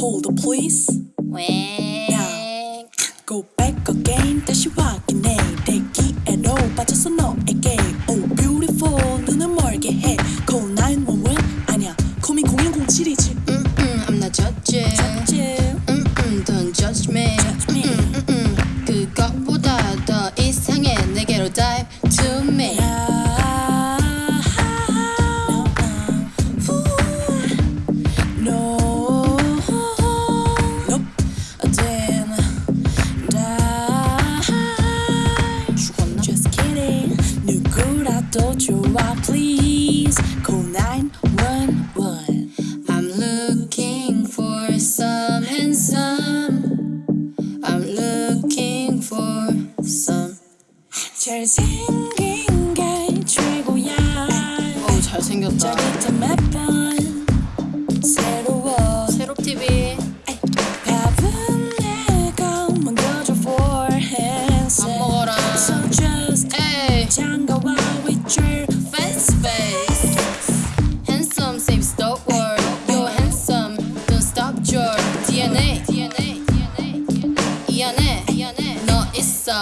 Call the police. 왜? Go back again. 다시 확인해. 대기에로 빠져서 너에게. 누구라도 좋아, please call 911. I'm looking for some handsome. I'm looking for some. 잘생긴 게 최고야. 어 잘생겼다. with your Fancy face. Handsome saves the world. You're handsome. Don't stop your DNA. DNA. 이 안에 너 있어.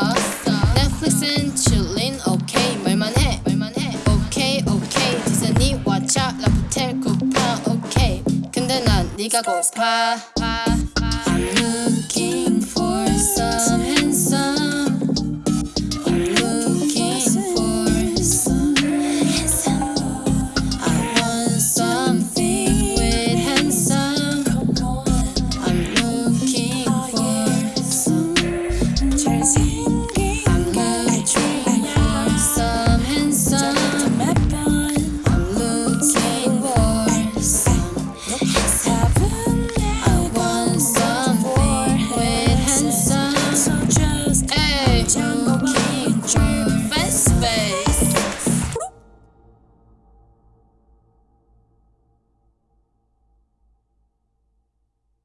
Netflix and chillin'. Okay 말만 해. 말만 해. Okay okay. 디즈니와 차 라프텔 쿠파. Okay. 근데 난 네가 고파. I'm looking